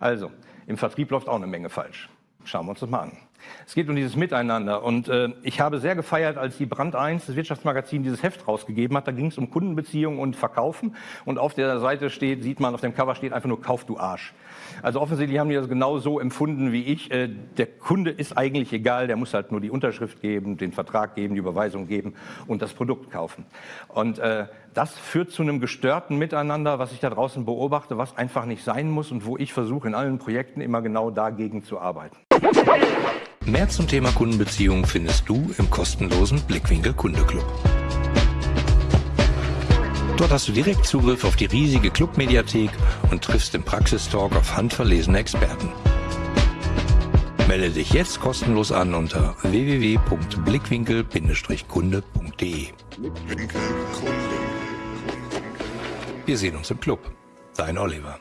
Also, im Vertrieb läuft auch eine Menge falsch. Schauen wir uns das mal an. Es geht um dieses Miteinander. Und äh, ich habe sehr gefeiert, als die Brand 1, das Wirtschaftsmagazin, dieses Heft rausgegeben hat. Da ging es um Kundenbeziehungen und Verkaufen. Und auf der Seite steht, sieht man, auf dem Cover steht einfach nur Kauf du Arsch. Also offensichtlich haben die das genau so empfunden wie ich. Äh, der Kunde ist eigentlich egal, der muss halt nur die Unterschrift geben, den Vertrag geben, die Überweisung geben und das Produkt kaufen. Und äh, das führt zu einem gestörten Miteinander, was ich da draußen beobachte, was einfach nicht sein muss und wo ich versuche in allen Projekten immer genau dagegen zu arbeiten. Mehr zum Thema Kundenbeziehungen findest du im kostenlosen Blickwinkel Kundeclub. Dort hast du direkt Zugriff auf die riesige Clubmediathek und triffst im Praxistalk auf handverlesene Experten. Melde dich jetzt kostenlos an unter www.blickwinkel-kunde.de. Wir sehen uns im Club. Dein Oliver.